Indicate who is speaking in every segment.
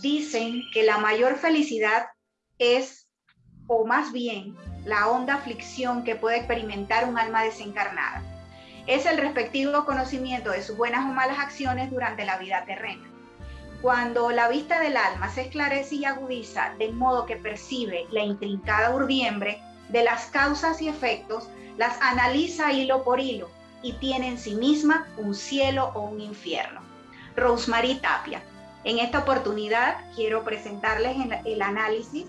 Speaker 1: Dicen que la mayor felicidad es, o más bien, la honda aflicción que puede experimentar un alma desencarnada. Es el respectivo conocimiento de sus buenas o malas acciones durante la vida terrena. Cuando la vista del alma se esclarece y agudiza de modo que percibe la intrincada urdiembre de las causas y efectos, las analiza hilo por hilo y tiene en sí misma un cielo o un infierno. Rosemary Tapia. En esta oportunidad quiero presentarles el análisis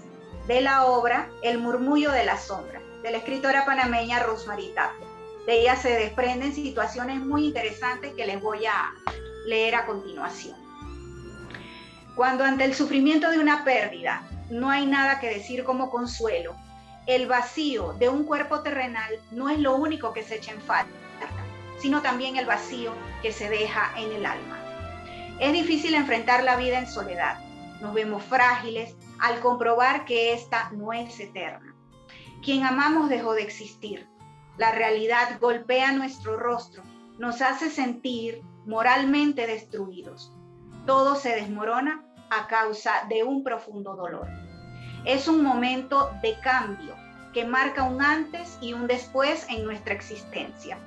Speaker 1: de la obra El murmullo de la sombra, de la escritora panameña Rosemary Tapia. De ella se desprenden situaciones muy interesantes que les voy a leer a continuación. Cuando ante el sufrimiento de una pérdida no hay nada que decir como consuelo, el vacío de un cuerpo terrenal no es lo único que se echa en falta, sino también el vacío que se deja en el alma. Es difícil enfrentar la vida en soledad. Nos vemos frágiles al comprobar que esta no es eterna. Quien amamos dejó de existir. La realidad golpea nuestro rostro, nos hace sentir moralmente destruidos todo se desmorona a causa de un profundo dolor. Es un momento de cambio que marca un antes y un después en nuestra existencia,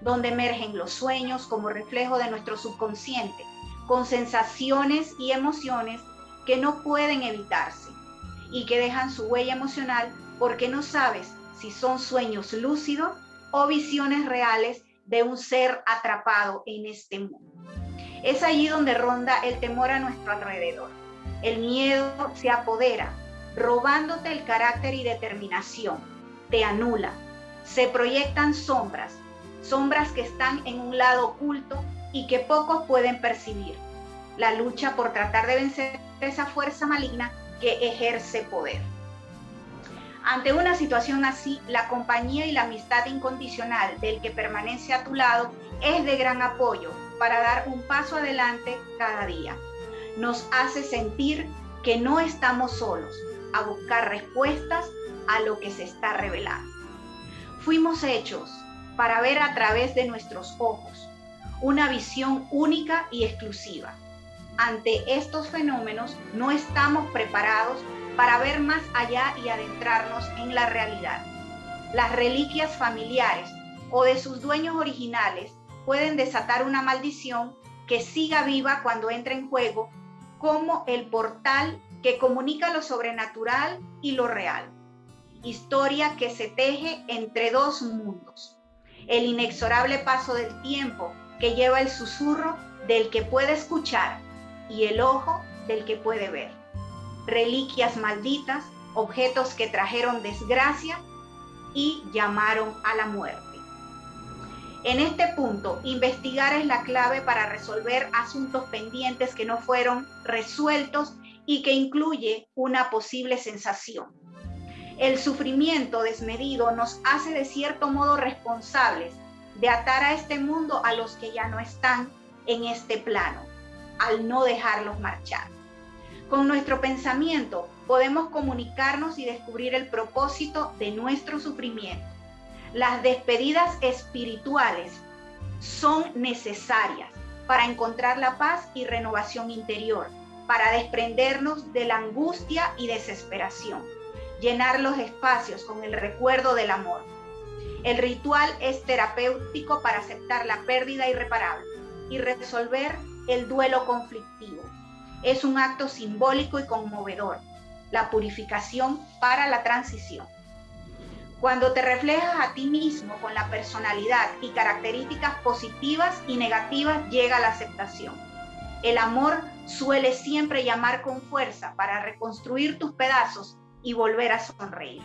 Speaker 1: donde emergen los sueños como reflejo de nuestro subconsciente, con sensaciones y emociones que no pueden evitarse y que dejan su huella emocional porque no sabes si son sueños lúcidos o visiones reales de un ser atrapado en este mundo. Es allí donde ronda el temor a nuestro alrededor. El miedo se apodera, robándote el carácter y determinación. Te anula. Se proyectan sombras, sombras que están en un lado oculto y que pocos pueden percibir. La lucha por tratar de vencer esa fuerza maligna que ejerce poder. Ante una situación así, la compañía y la amistad incondicional del que permanece a tu lado es de gran apoyo para dar un paso adelante cada día. Nos hace sentir que no estamos solos a buscar respuestas a lo que se está revelando. Fuimos hechos para ver a través de nuestros ojos una visión única y exclusiva. Ante estos fenómenos no estamos preparados para ver más allá y adentrarnos en la realidad. Las reliquias familiares o de sus dueños originales pueden desatar una maldición que siga viva cuando entre en juego como el portal que comunica lo sobrenatural y lo real. Historia que se teje entre dos mundos. El inexorable paso del tiempo que lleva el susurro del que puede escuchar y el ojo del que puede ver. Reliquias malditas, objetos que trajeron desgracia y llamaron a la muerte. En este punto, investigar es la clave para resolver asuntos pendientes que no fueron resueltos y que incluye una posible sensación. El sufrimiento desmedido nos hace de cierto modo responsables de atar a este mundo a los que ya no están en este plano, al no dejarlos marchar. Con nuestro pensamiento podemos comunicarnos y descubrir el propósito de nuestro sufrimiento las despedidas espirituales son necesarias para encontrar la paz y renovación interior, para desprendernos de la angustia y desesperación, llenar los espacios con el recuerdo del amor. El ritual es terapéutico para aceptar la pérdida irreparable y resolver el duelo conflictivo. Es un acto simbólico y conmovedor, la purificación para la transición. Cuando te reflejas a ti mismo con la personalidad y características positivas y negativas, llega la aceptación. El amor suele siempre llamar con fuerza para reconstruir tus pedazos y volver a sonreír.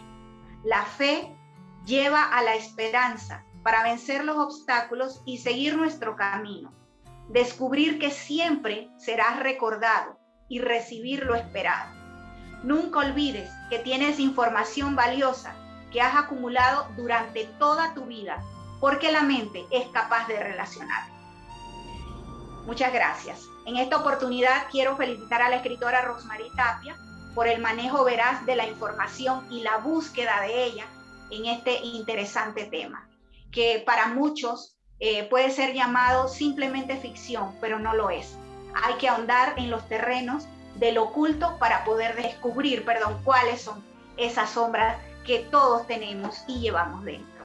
Speaker 1: La fe lleva a la esperanza para vencer los obstáculos y seguir nuestro camino. Descubrir que siempre serás recordado y recibir lo esperado. Nunca olvides que tienes información valiosa que has acumulado durante toda tu vida, porque la mente es capaz de relacionar. Muchas gracias. En esta oportunidad quiero felicitar a la escritora Rosemary Tapia por el manejo veraz de la información y la búsqueda de ella en este interesante tema, que para muchos eh, puede ser llamado simplemente ficción, pero no lo es. hay que ahondar en los terrenos del oculto para poder descubrir, perdón, cuáles son esas sombras que todos tenemos y llevamos dentro.